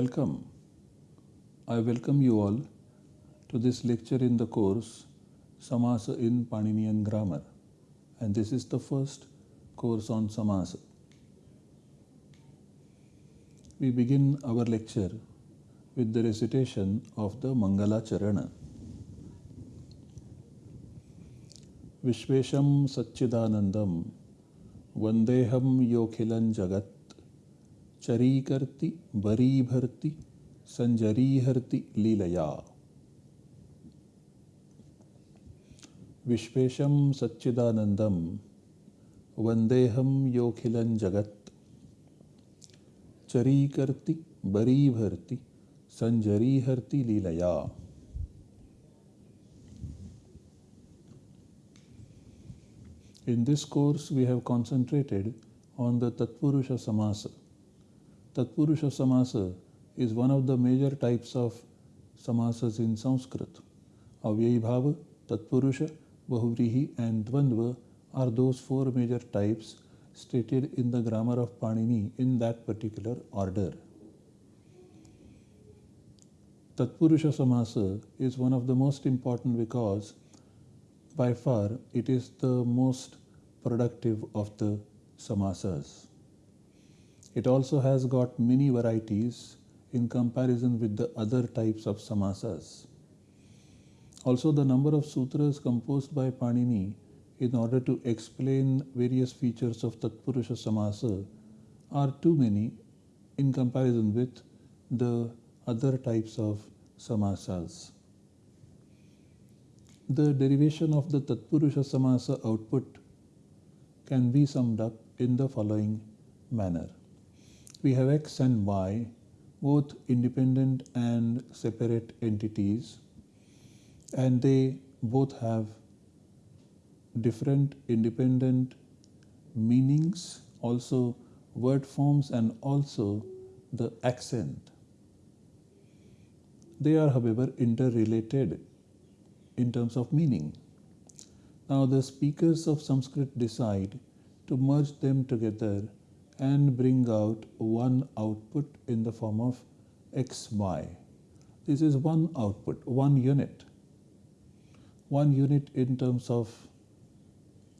Welcome. I welcome you all to this lecture in the course Samasa in Paninian Grammar and this is the first course on Samasa. We begin our lecture with the recitation of the Mangala Charana. Vishvesham Satchidanandam Vandeham Yokhilan Jagat चरीकर्ति बरीभर्ति संजरीहर्ति लीलया। विश्वेशं सच्चिदानन्दं वन्देऽहं योऽखिलं जगत्। चरीकर्ति बरीभर्ति संजरीहर्ति लीलया। In this course, we have concentrated on the Tatpurusha Samasa. Tatpurusha Samasa is one of the major types of samasas in Sanskrit. Avyayibhava, Tatpurusha, Bahuvrihi and Dvandva are those four major types stated in the grammar of Panini in that particular order. Tatpurusha Samasa is one of the most important because by far it is the most productive of the samasas. It also has got many varieties in comparison with the other types of samasas. Also, the number of sutras composed by Panini in order to explain various features of Tatpurusha Samasa are too many in comparison with the other types of samasas. The derivation of the Tatpurusha Samasa output can be summed up in the following manner we have x and y, both independent and separate entities, and they both have different independent meanings, also word forms, and also the accent. They are, however, interrelated in terms of meaning. Now, the speakers of Sanskrit decide to merge them together and bring out one output in the form of xy. This is one output, one unit. One unit in terms of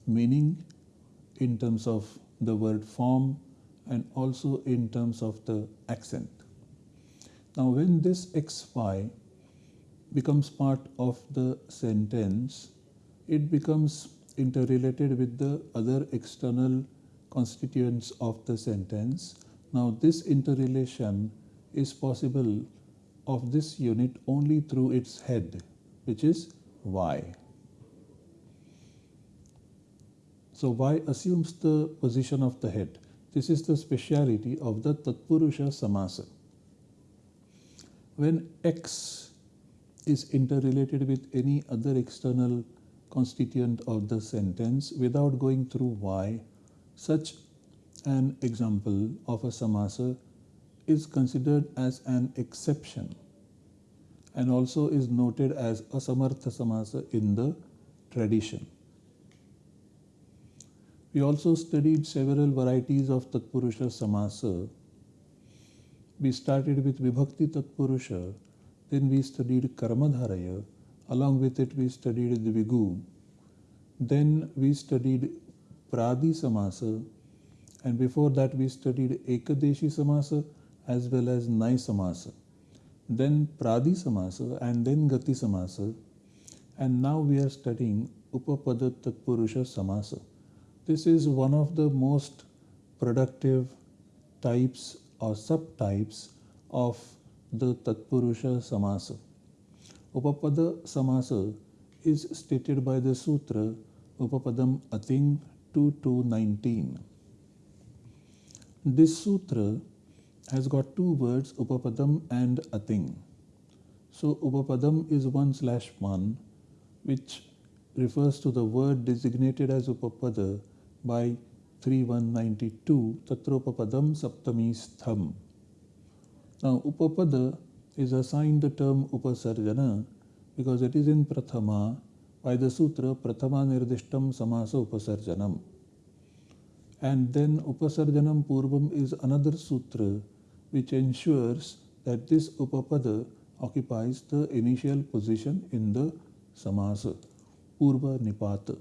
meaning, in terms of the word form, and also in terms of the accent. Now, when this xy becomes part of the sentence, it becomes interrelated with the other external constituents of the sentence. Now this interrelation is possible of this unit only through its head which is y. So y assumes the position of the head. This is the speciality of the Tatpurusha Samasa. When x is interrelated with any other external constituent of the sentence without going through y, such an example of a samasa is considered as an exception and also is noted as a samartha samasa in the tradition. We also studied several varieties of Tatpurusha Samasa. We started with Vibhakti Tatpurusha, then we studied Karmadharaya, along with it we studied Dvigu, then we studied Pradi Samasa and before that we studied Ekadeshi Samasa as well as Nai Samasa. Then Pradi Samasa and then Gati Samasa and now we are studying Upapada Tatpurusha Samasa. This is one of the most productive types or subtypes of the Tatpurusha Samasa. Upapada Samasa is stated by the Sutra Upapadam Ating 2 This sutra has got two words Upapadam and Ating. So Upapadam is 1 slash 1 which refers to the word designated as Upapada by 3192 Tatropapadam Saptami Stham. Now Upapada is assigned the term Upasarjana because it is in Prathama by the sutra Prathama Nirdishtam Samasa Upasarjanam. And then Upasarjanam Purvam is another sutra which ensures that this upapada occupies the initial position in the samasa, purva nipata.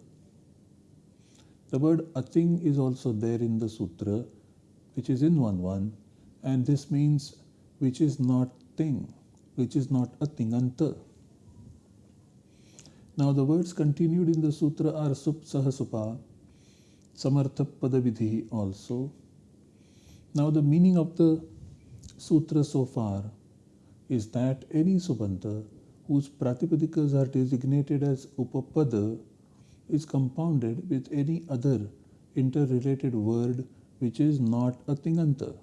The word ating is also there in the sutra, which is in 1 1, and this means which is not thing, which is not a tinganta. Now the words continued in the sutra are sup sahasupa, samartha also. Now the meaning of the sutra so far is that any subanta whose pratipadikas are designated as upapada is compounded with any other interrelated word which is not a tinganta.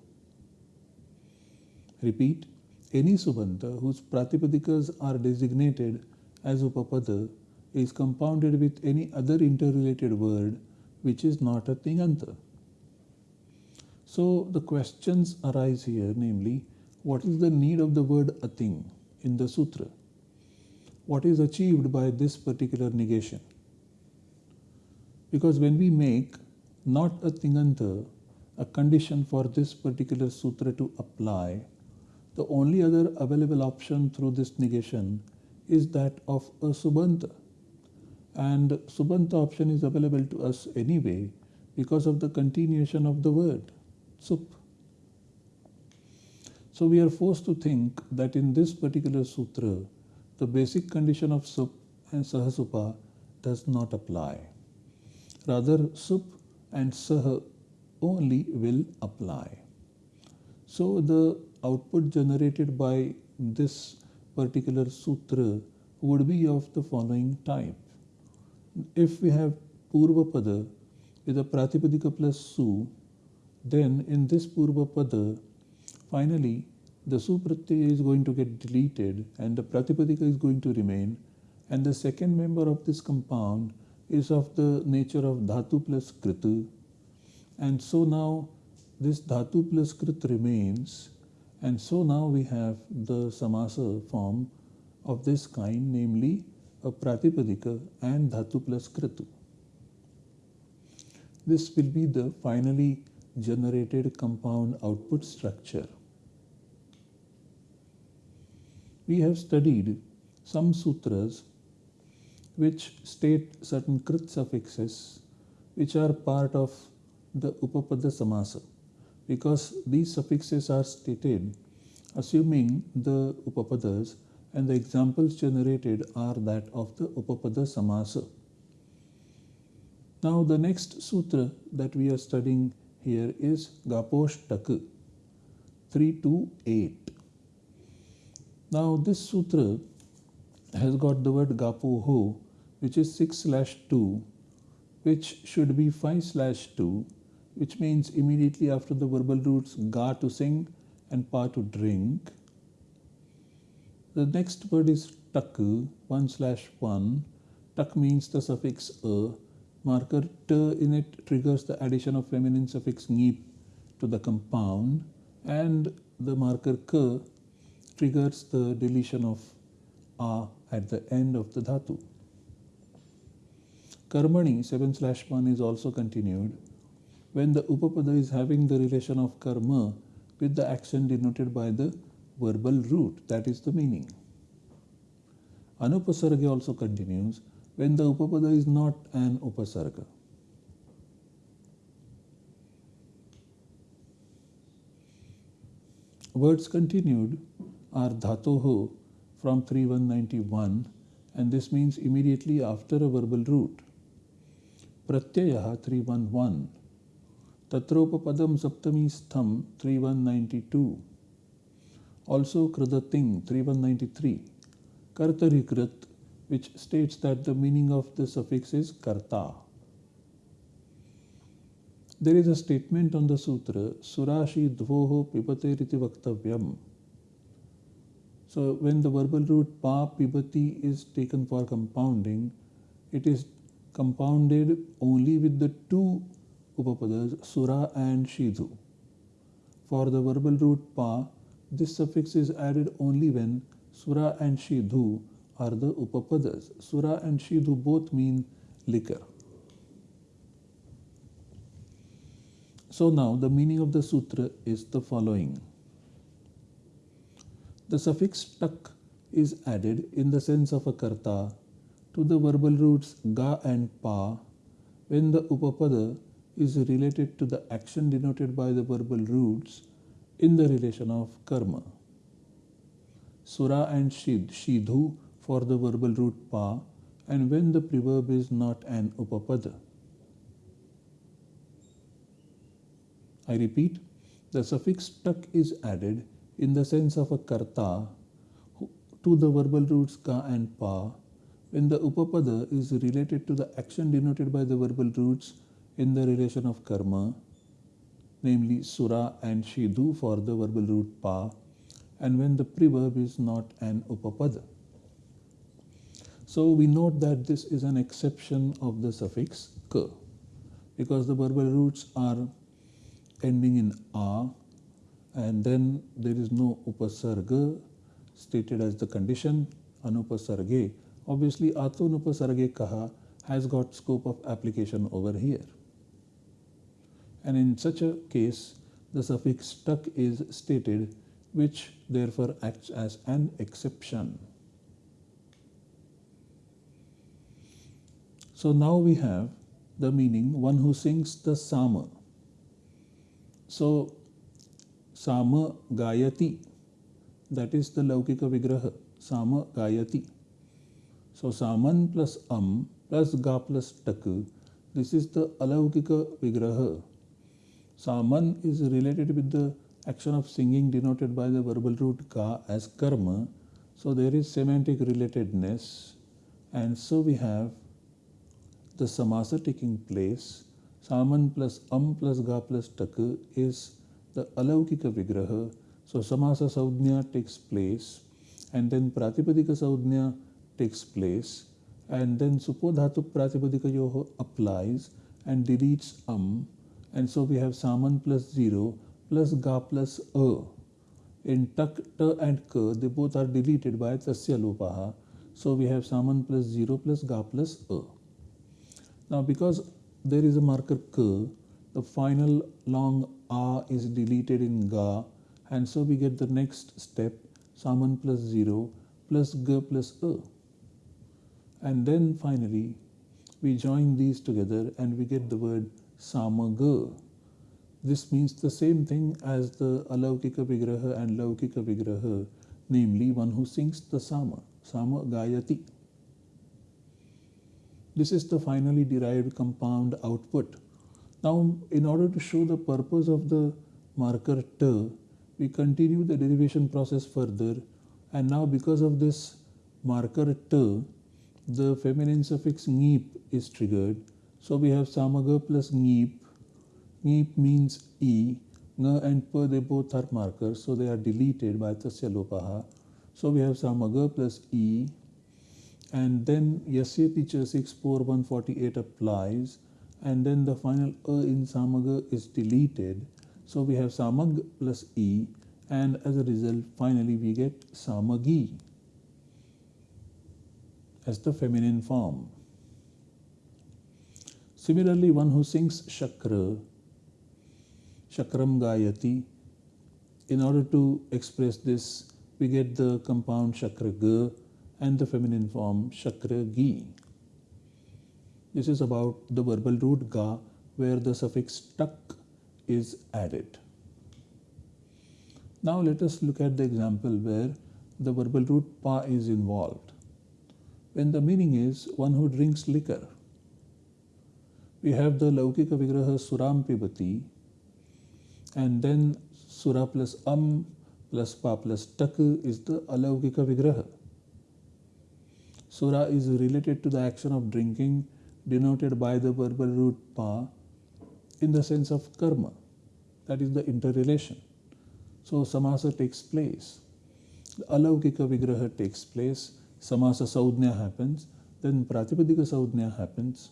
Repeat, any subanta whose pratipadikas are designated as upapada is compounded with any other interrelated word which is not a tinganta. So the questions arise here, namely, what is the need of the word ating in the sutra? What is achieved by this particular negation? Because when we make not a tinganta a condition for this particular sutra to apply, the only other available option through this negation is that of a subanta. And subanta option is available to us anyway because of the continuation of the word, sup. So we are forced to think that in this particular sutra, the basic condition of sup and sahasupa does not apply. Rather, sup and sah only will apply. So the output generated by this particular sutra would be of the following type. If we have Purva pada, with a Pratipadika plus Su, then in this Purva pada, finally the Su is going to get deleted and the Pratipadika is going to remain and the second member of this compound is of the nature of dhatu plus Kritu And so now this dhatu plus krit remains. And so now we have the samasa form of this kind, namely a pratipadika and dhatu plus kritu. This will be the finally generated compound output structure. We have studied some sutras which state certain krit suffixes which are part of the Upapada Samasa because these suffixes are stated assuming the Upapadas and the examples generated are that of the Upapada Samasa. Now the next sutra that we are studying here is Gaposhtaka 328. Now this sutra has got the word Gapoho which is 6 slash 2 which should be 5 slash 2 which means immediately after the verbal roots ga to sing and pa to drink. The next word is tak 1 slash 1. Tak means the suffix a. Marker t in it triggers the addition of feminine suffix ngip to the compound and the marker k triggers the deletion of a at the end of the dhatu. Karmani 7 slash 1 is also continued when the Upapada is having the relation of karma with the action denoted by the verbal root that is the meaning. Anupasarga also continues when the upapada is not an upasarga. Words continued are dhatoho from 3191 and this means immediately after a verbal root. Pratyayaha 311. Tatropapadam saptami stham 3192. Also Kridating 3193, Kartarikrit, which states that the meaning of the suffix is karta. There is a statement on the sutra, Surashi dvoho vakta vaktavyam. So when the verbal root pa pibati is taken for compounding, it is compounded only with the two upapadas, sura and shidhu. For the verbal root pa, this suffix is added only when sura and shidhu are the upapadas. Sura and shidhu both mean liquor. So now the meaning of the sutra is the following. the suffix tak is added in the sense of a karta to the verbal roots ga and pa when the upapada is related to the action denoted by the verbal roots in the relation of karma. Sura and shid, shidhu for the verbal root pa and when the preverb is not an upapada. I repeat, the suffix tak is added in the sense of a karta to the verbal roots ka and pa when the upapada is related to the action denoted by the verbal roots in the relation of karma, namely sura and shidu for the verbal root pa, and when the preverb is not an upapada. So we note that this is an exception of the suffix ka because the verbal roots are ending in a and then there is no upasarga stated as the condition anupasarge. Obviously, atunupasarge kaha has got scope of application over here and in such a case the suffix tak is stated which therefore acts as an exception. So now we have the meaning one who sings the sama. So sama gayati that is the laukika vigraha sama gayati. So saman plus am plus ga plus tak this is the alaukika vigraha Saman is related with the action of singing denoted by the verbal root ka as karma. So there is semantic relatedness. And so we have the samasa taking place. Saman plus am plus ga plus tak is the alaukika vigraha. So samasa saudhnya takes place and then pratipadika saudhnya takes place and then supodhatu pratipadika yoho applies and deletes am and so we have Saman plus 0 plus Ga plus A. In Tak, Ta and Ka, they both are deleted by Tasya Lopaha. So we have Saman plus 0 plus Ga plus A. Now because there is a marker Ka, the final long A is deleted in Ga and so we get the next step Saman plus 0 plus Ga plus A. And then finally we join these together and we get the word samaga. This means the same thing as the alaukika vigraha and laukika vigraha, namely one who sings the sama, sama gayati. This is the finally derived compound output. Now, in order to show the purpose of the marker t, we continue the derivation process further and now because of this marker t, the feminine suffix nip is triggered so we have samaga plus neep. Neep means e. Nga and pa they both are markers, so they are deleted by tasya lopaha. So we have samaga plus e. And then yasyeti cha 64148 applies. And then the final a in samaga is deleted. So we have samag plus e. And as a result, finally we get samagi as the feminine form. Similarly, one who sings Shakra, Shakram Gayati, in order to express this, we get the compound Shakra Ga and the feminine form Shakra Gi. This is about the verbal root Ga where the suffix tak is added. Now let us look at the example where the verbal root pa is involved. When the meaning is one who drinks liquor we have the Laukika Vigraha Suram Pibati and then Sura plus Am plus Pa plus Tak is the Alaukika Vigraha. Sura is related to the action of drinking denoted by the verbal root Pa in the sense of karma. That is the interrelation. So samasa takes place. The alaukika vigraha takes place. Samasa saudhnya happens. Then pratipadika saudhnya happens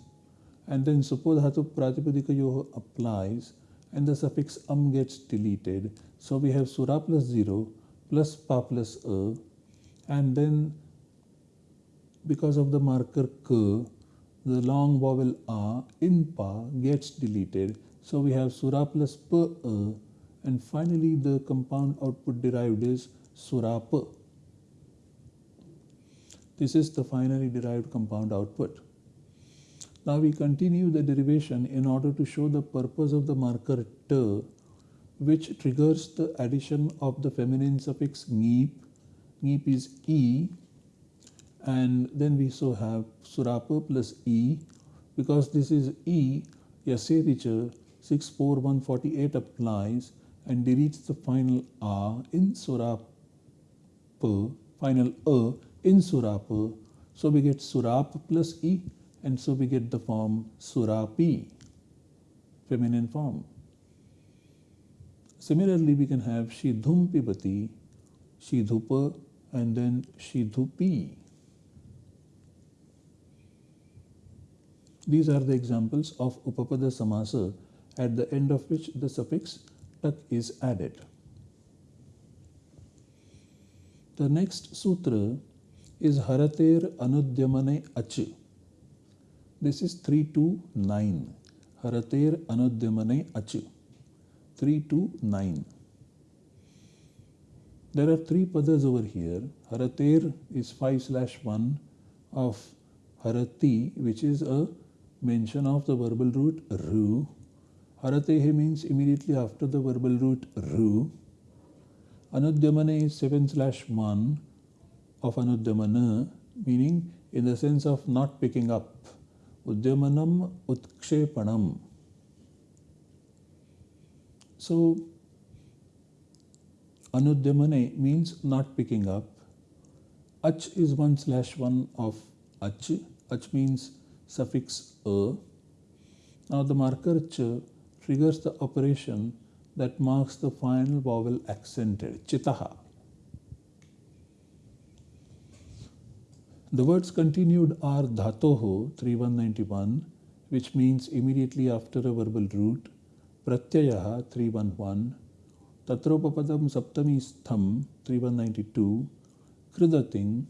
and then suppose supodhatu pratipadikayoho applies and the suffix am gets deleted. So we have sura plus 0 plus pa plus a and then because of the marker k, the long vowel a in pa gets deleted. So we have sura plus pa a and finally the compound output derived is surapa. This is the finally derived compound output. Now we continue the derivation in order to show the purpose of the marker t which triggers the addition of the feminine suffix ngip. Ngip is e and then we so have surapa plus e. Because this is e Yasyeticha 64148 applies and deletes the final a in surapa final a in surapa so we get surap plus e and so we get the form surapi feminine form Similarly, we can have Shidhum Pibati, Shidhupa, and then Shidhupi. These are the examples of Upapada Samasa at the end of which the suffix tak is added. The next sutra is Harater Anudyamane Ach. This is 329. Harater Anudyamane Ach. 3 to 9. There are three padas over here. Harater is 5 slash 1 of Harati, which is a mention of the verbal root ru. Haratehe means immediately after the verbal root ru. Anudyamana is 7 slash 1 of Anudyamana, meaning in the sense of not picking up. उद्यमनम उत्क्षेपणम। So अनुद्यमने means not picking up अच is one slash one of अच अच means suffix a now the marker च triggers the operation that marks the final vowel accented चिता The words continued are dhatoho 3191, which means immediately after a verbal root, pratyayaha 311, tatropapadam saptami stham 3192, kridating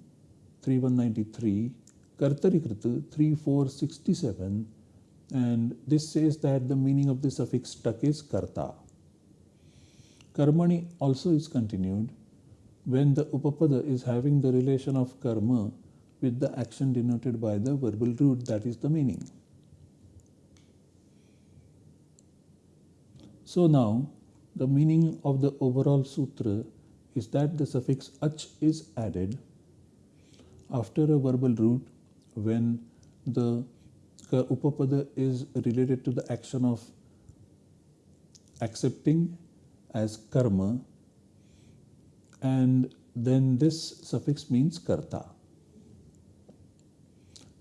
3193, kartarikrita 3467, and this says that the meaning of the suffix tak is karta. Karmani also is continued when the upapada is having the relation of karma with the action denoted by the verbal root that is the meaning. So now the meaning of the overall sutra is that the suffix ach is added after a verbal root when the upapada is related to the action of accepting as karma and then this suffix means karta.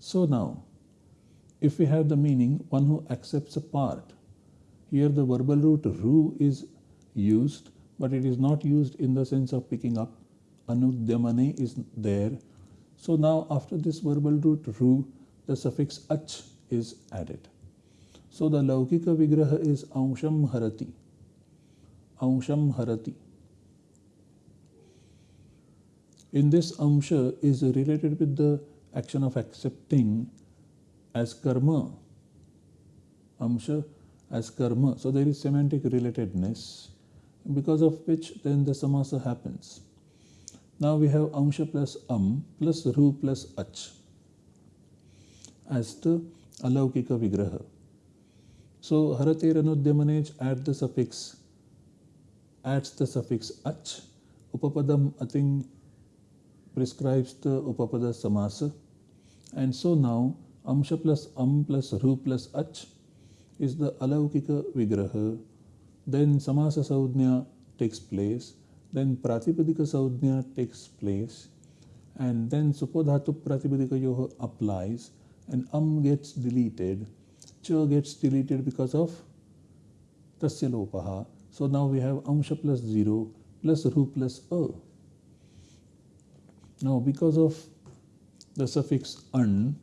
So now if we have the meaning one who accepts a part here the verbal root ru is used, but it is not used in the sense of picking up. Anudyamane is there. So now after this verbal root ru, the suffix ach is added. So the Laukika Vigraha is Aunsham Harati. Aunsham Harati. In this Amsha is related with the action of accepting as karma. Amsha as karma. So there is semantic relatedness because of which then the samasa happens. Now we have amsha plus am plus ru plus ach as the alaukika vigraha. So harateranudyamanej add the suffix adds the suffix ach. Upapadam ating prescribes the upapada samasa. And so now amsha plus am plus ru plus ach is the alaukika vigraha, then samasa saudhnya takes place, then pratipadika saudhnya takes place, and then supodhatu pratipadika yoha applies, and am gets deleted, cha gets deleted because of tasya lopaha. So now we have amsha plus 0 plus ru plus a. Now because of the suffix an,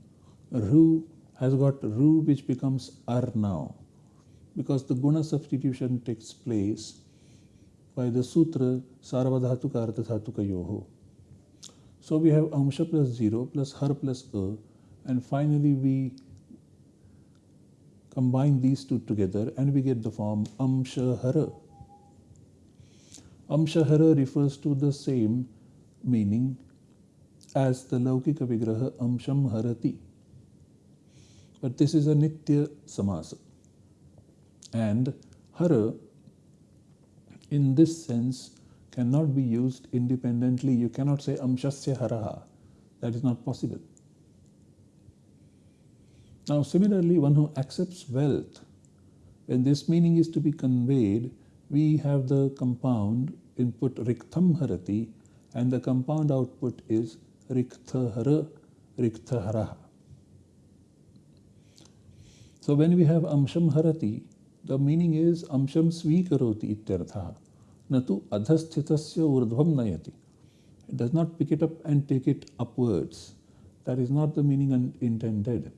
ru has got ru which becomes ar now because the guna substitution takes place by the sutra sarvadhatuka ardhatuka yoho. So we have amsha plus 0 plus har plus a and finally we combine these two together and we get the form amsha hara. Amsha hara refers to the same meaning as the Laukika Vigraha Amsham Harati. But this is a Nitya Samasa. And Hara, in this sense, cannot be used independently. You cannot say Amshasya Haraha. That is not possible. Now, similarly, one who accepts wealth, when this meaning is to be conveyed, we have the compound input Riktham Harati and the compound output is Rikthaharaha. So when we have Amsham Harati, the meaning is Amsham Svikaroti ityartha. Natu adhasthitasya urdhvam nayati. It does not pick it up and take it upwards. That is not the meaning intended.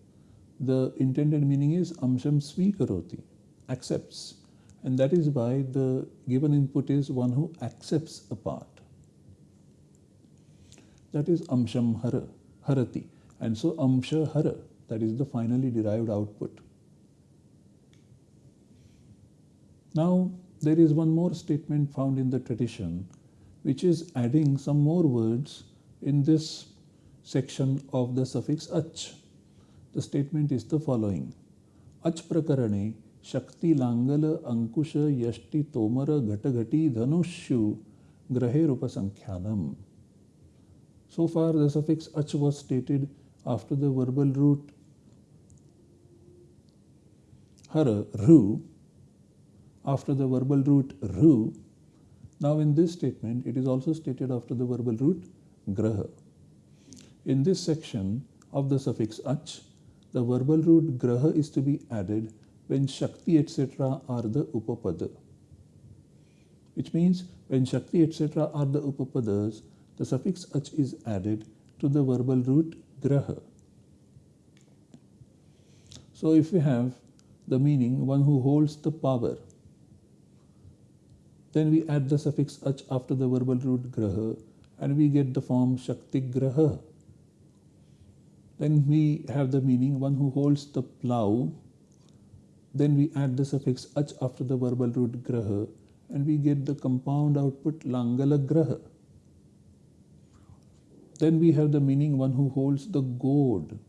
The intended meaning is Amsham Svikaroti, accepts. And that is why the given input is one who accepts a part. That is Amsham Hara, Harati. And so Amsha Hara, that is the finally derived output. Now, there is one more statement found in the tradition which is adding some more words in this section of the suffix ach. The statement is the following. Ach prakarane shakti langala ankusha yashti tomara ghatagati dhanushu grahe rupasankyanam. So far the suffix ach was stated after the verbal root hara, ru, after the verbal root ru. Now in this statement, it is also stated after the verbal root graha. In this section of the suffix ach, the verbal root graha is to be added when shakti etc. are the upapada. Which means when shakti etc. are the upapadas, the suffix ach is added to the verbal root graha. So if we have the meaning one who holds the power then we add the suffix ach after the verbal root graha and we get the form shakti graha. Then we have the meaning one who holds the plow. Then we add the suffix ach after the verbal root graha and we get the compound output langala graha. Then we have the meaning one who holds the goad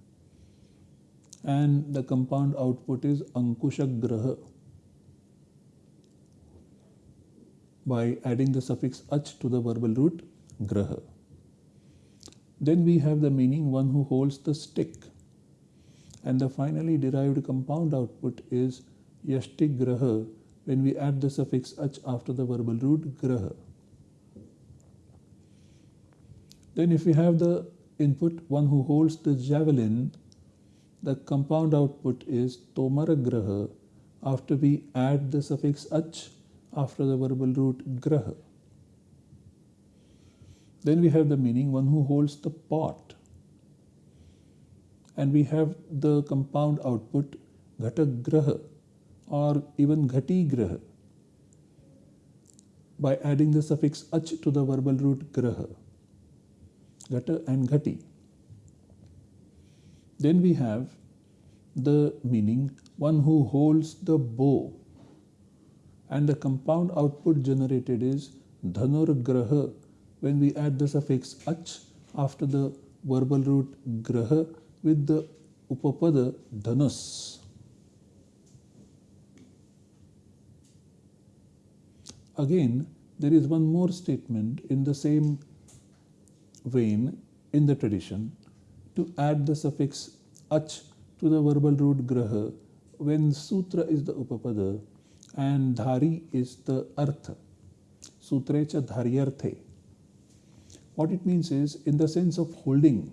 and the compound output is ankusha graha. by adding the suffix ach to the verbal root graha. Then we have the meaning one who holds the stick. And the finally derived compound output is yashti graha when we add the suffix ach after the verbal root graha. Then if we have the input one who holds the javelin, the compound output is tomara graha after we add the suffix ach after the verbal root graha. Then we have the meaning one who holds the pot. And we have the compound output ghatagraha or even ghati graha by adding the suffix ach to the verbal root graha, ghata and ghati. Then we have the meaning one who holds the bow and the compound output generated is dhanur graha when we add the suffix ach after the verbal root graha with the upapada dhanus. Again, there is one more statement in the same vein in the tradition to add the suffix ach to the verbal root graha when sutra is the upapada and dhari is the artha. Sutrecha dharyarthe. What it means is, in the sense of holding,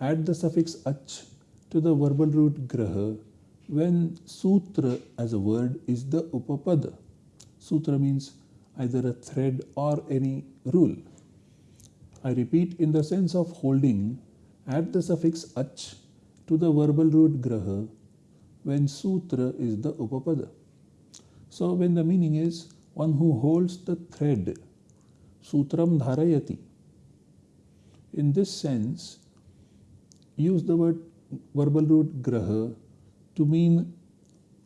add the suffix ach to the verbal root graha when sutra as a word is the upapada. Sutra means either a thread or any rule. I repeat, in the sense of holding, add the suffix ach to the verbal root graha when sutra is the upapada. So when the meaning is one who holds the thread, sutram dharayati. In this sense, use the word verbal root graha to mean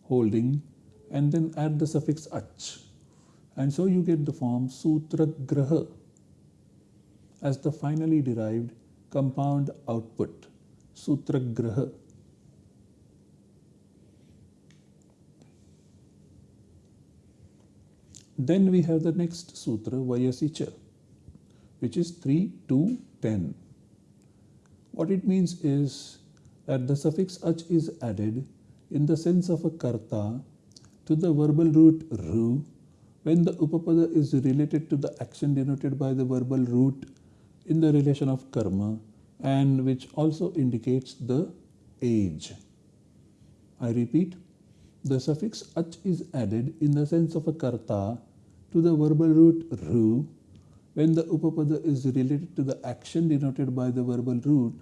holding and then add the suffix ach. And so you get the form Sutragraha as the finally derived compound output. Sutragraha. Then we have the next sutra, Vayasicha, which is 3 to 10. What it means is that the suffix ach is added in the sense of a karta to the verbal root ru when the upapada is related to the action denoted by the verbal root in the relation of karma and which also indicates the age. I repeat, the suffix ach is added in the sense of a karta to the verbal root ru when the upapada is related to the action denoted by the verbal root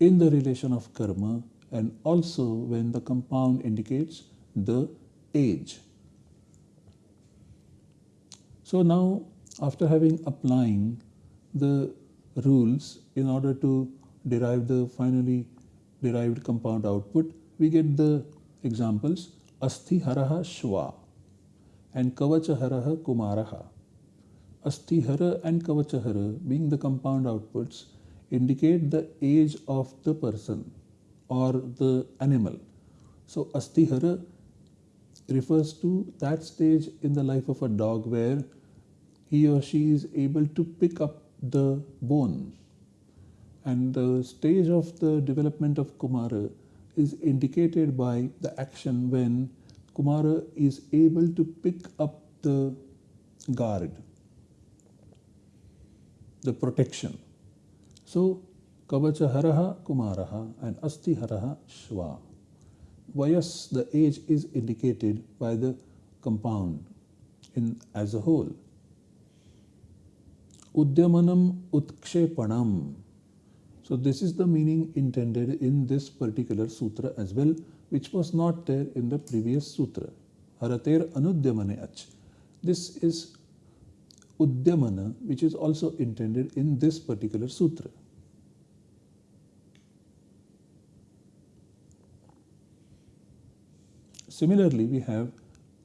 in the relation of karma and also when the compound indicates the age. So now after having applying the rules in order to derive the finally derived compound output, we get the examples Asthi Haraha Shva and Kavachaharaha Kumaraha. Asthihara and Kavachahara being the compound outputs indicate the age of the person or the animal. So Asthihara refers to that stage in the life of a dog where he or she is able to pick up the bone. And the stage of the development of Kumara is indicated by the action when Kumara is able to pick up the guard, the protection. So, Kavacha Haraha Kumaraha and Asti Haraha Shva. Vayas, the age is indicated by the compound in as a whole. Udyamanam Utkshepanam. So this is the meaning intended in this particular sutra as well, which was not there in the previous sutra. Harater Anudyamane Ach. This is Udyamana, which is also intended in this particular sutra. Similarly, we have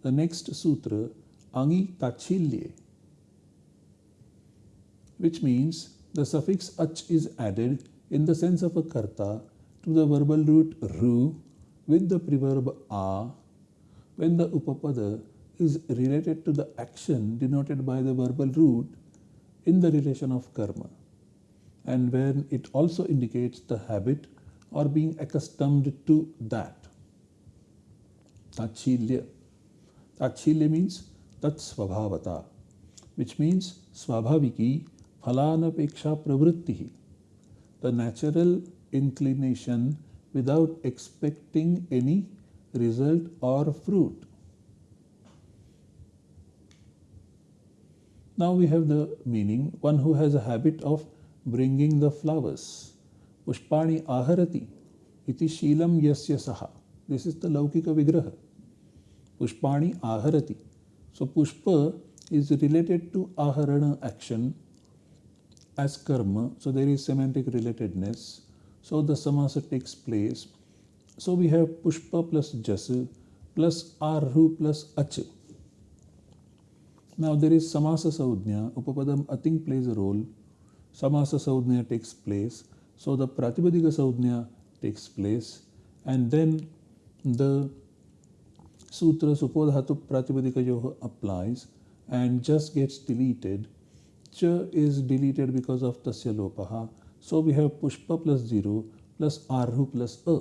the next sutra, Angi Tachilye, which means the suffix ach is added in the sense of a karta to the verbal root ru with the preverb a when the upapada is related to the action denoted by the verbal root in the relation of karma and when it also indicates the habit or being accustomed to that. Tachilya. Tachilya means Tat which means Swabhaviki फलानपेक्षा प्रवृत्ति ही the natural inclination without expecting any result और fruit now we have the meaning one who has a habit of bringing the flowers Pushpani आहरती इति शीलम यस्य सहा this is the लौकिक विग्रह पुष्पाणी आहरती सो पुष्प इज़ रिलेटेड टू आहरण action as karma. So there is semantic relatedness. So the samasa takes place. So we have Pushpa plus Jasa plus Arhu plus Ach. Now there is Samasa Saudhnya, Upapadam Ating plays a role, Samasa Saudhnya takes place, so the Pratipadika Saudhnya takes place, and then the Sutra Supodhatu Pratipadika Yoga applies and just gets deleted. Cha is deleted because of Tasya Lopaha, so we have Pushpa plus 0 plus Arhu plus A.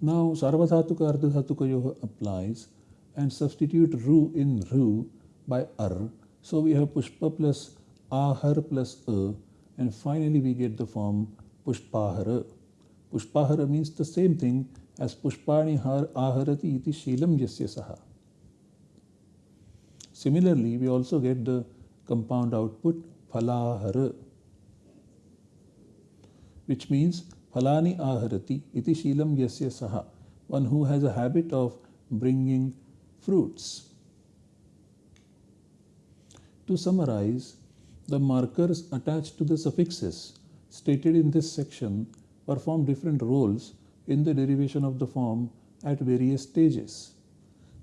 Now Sarvadhatuka Ardhatuka Yoga applies and substitute ru in ru by ar. So we have pushpa plus ahar plus a and finally we get the form pushpahara. Pushpahara means the same thing as pushpani har aharati iti shilam yasya saha. Similarly, we also get the compound output phalahara, which means phalani aharati iti shilam yasya saha, one who has a habit of bringing fruits. To summarize, the markers attached to the suffixes stated in this section perform different roles in the derivation of the form at various stages.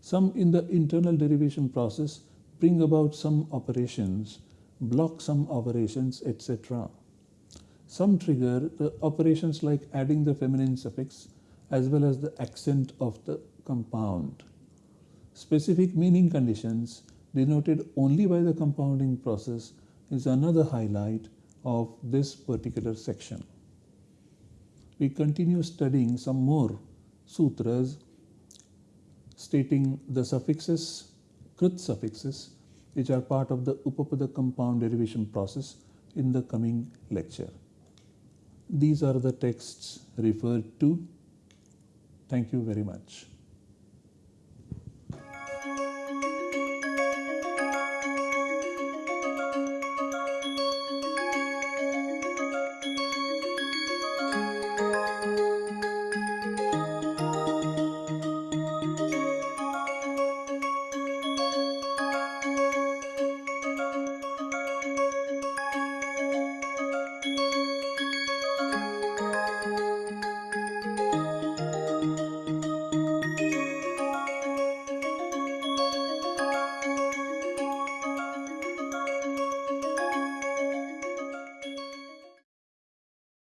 Some in the internal derivation process bring about some operations, block some operations, etc. Some trigger the operations like adding the feminine suffix as well as the accent of the compound. Specific meaning conditions denoted only by the compounding process is another highlight of this particular section. We continue studying some more sutras stating the suffixes, krit suffixes, which are part of the Upapada compound derivation process in the coming lecture. These are the texts referred to. Thank you very much.